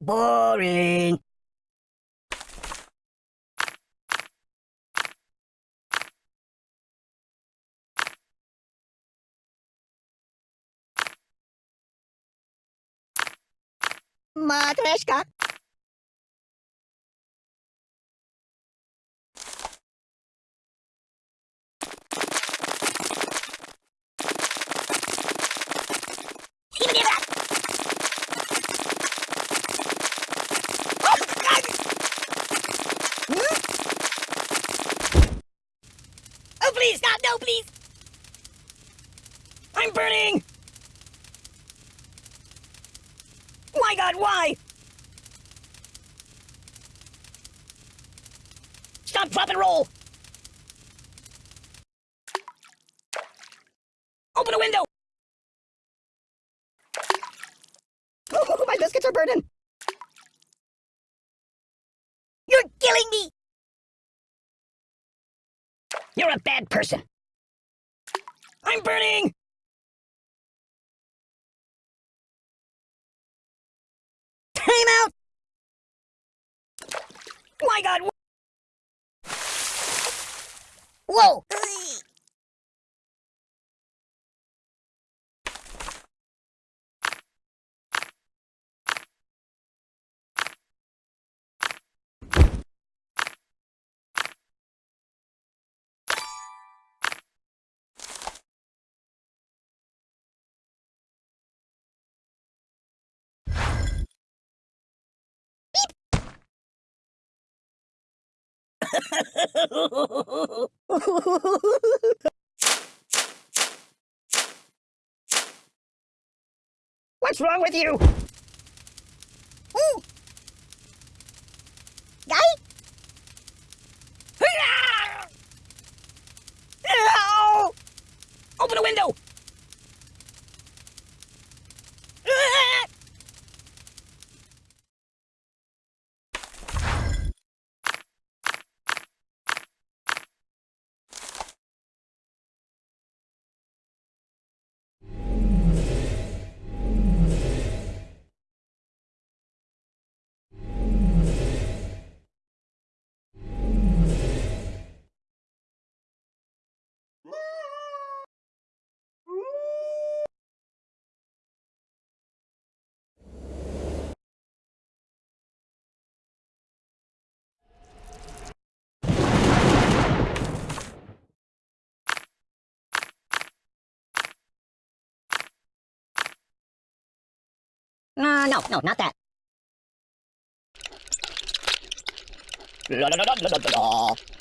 またリン。しか？Stop. No, please. I'm burning. My God, why? Stop, drop, and roll. Open a window. Oh, my biscuits are burning. You're a bad person. I'm burning. Time out. My God. Whoa. What's wrong with you? Ooh. Guy? Ow! Open a window! Uh, no, no, not that. La la la la la la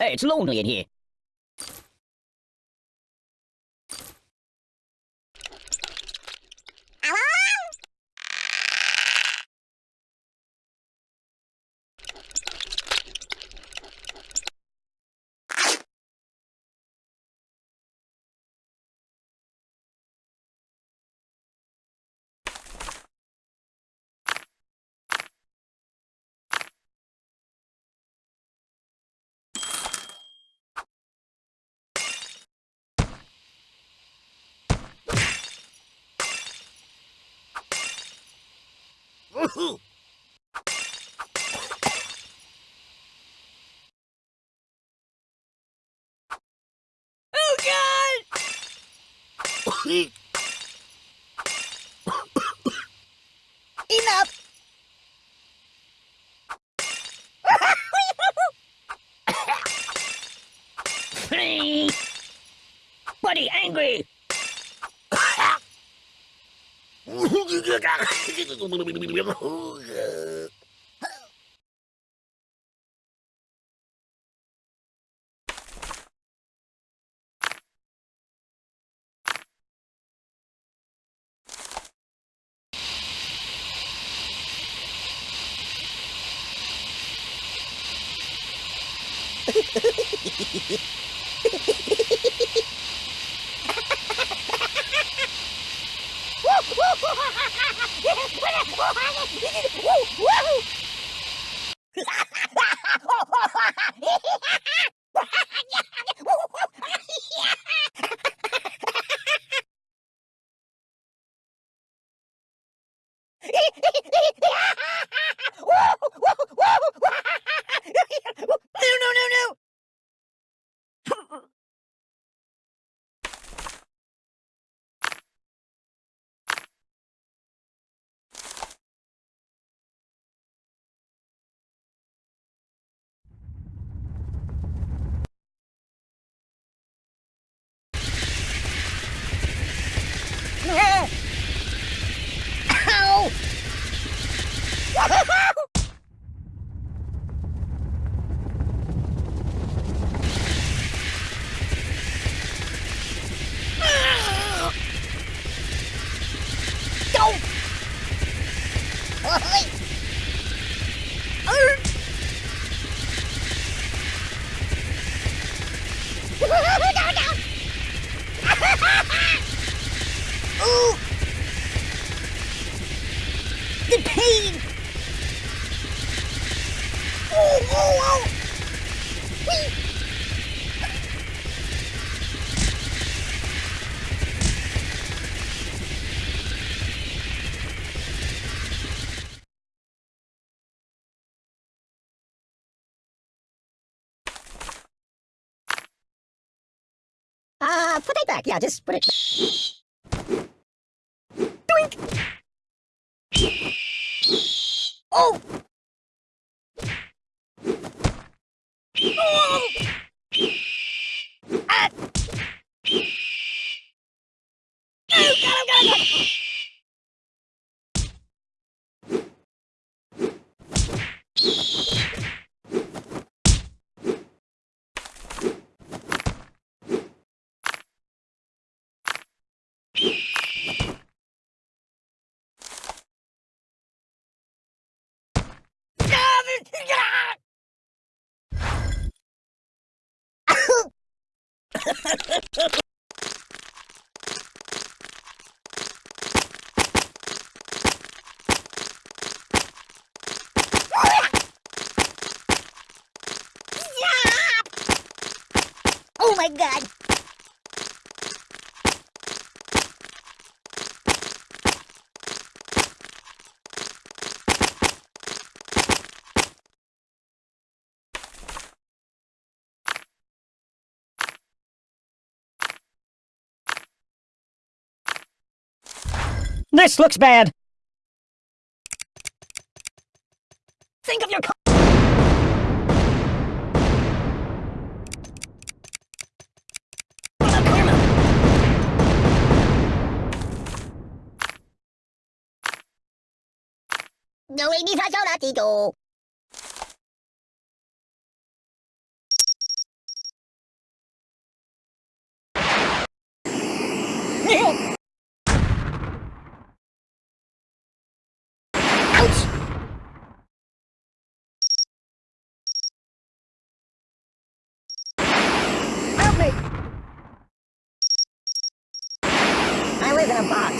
it's lonely in here. Oh God! Enough! Buddy, angry! Ha, ha, ha. No, Ha ha ha! Uh, put it back. Yeah, just put it. Doink! Oh! Oh! Oh my god! This looks bad. Think of your karma? No, we need to In a box.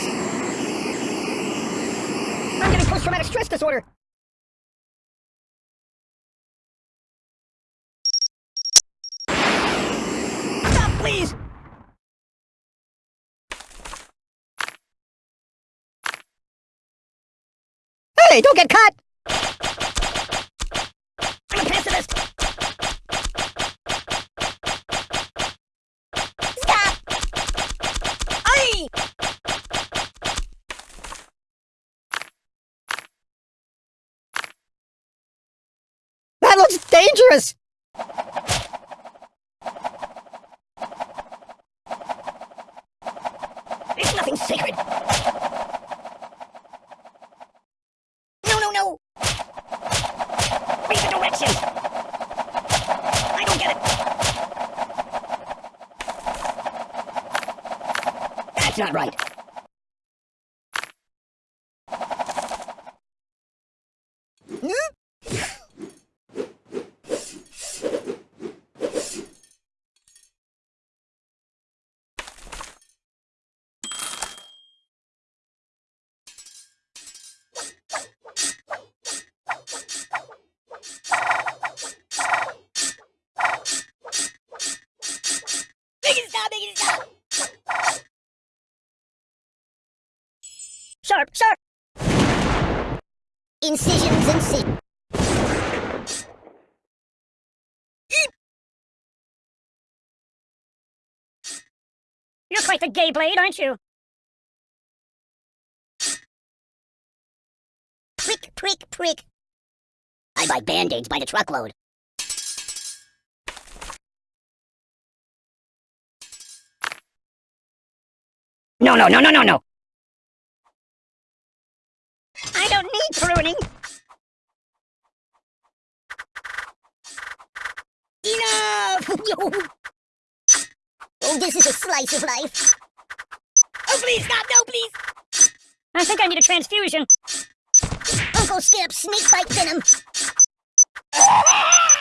I'm getting post-traumatic stress disorder. Stop, please! Hey, don't get caught! I'm a pacifist! Stop! Aye! That looks dangerous! It's nothing sacred! No, no, no! Read the directions! I don't get it! That's not right. Sharp, sharp. Incisions, incisions. You're quite the gay blade, aren't you? Prick, prick, prick. I buy band-aids by the truckload. No, no, no, no, no, no. Need pruning. Enough! oh, this is a slice of life. Oh, please, stop! No, please! I think I need a transfusion. Uncle Skip, snake bite venom.